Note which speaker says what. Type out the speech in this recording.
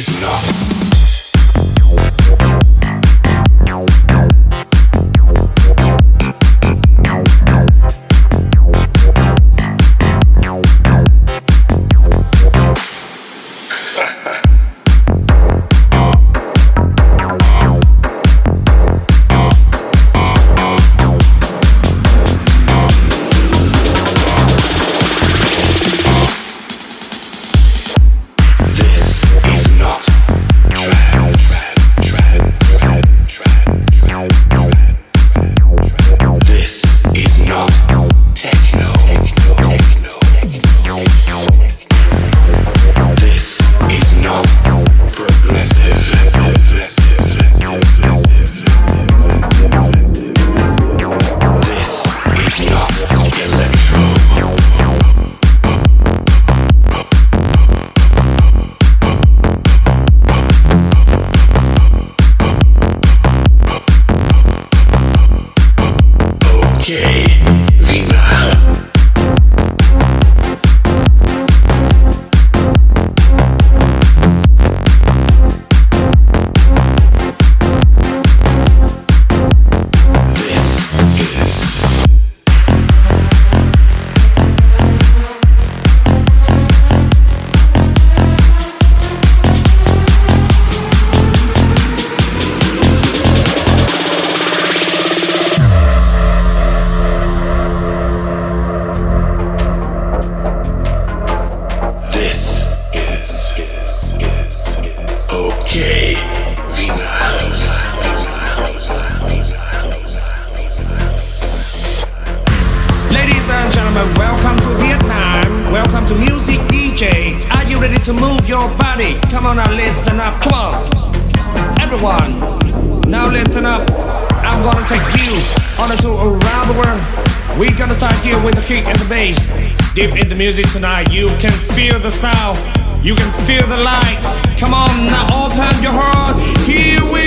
Speaker 1: he's not. Ladies and gentlemen, welcome to Vietnam. Welcome to Music DJ. Are you ready to move your body? Come on now, listen up. Come on. Everyone, now listen up. I'm gonna take you on a tour around the world. We're gonna start here with the kick and the bass. Deep in the music tonight, you can feel the south. You can feel the light. Come on now, open your heart. Here we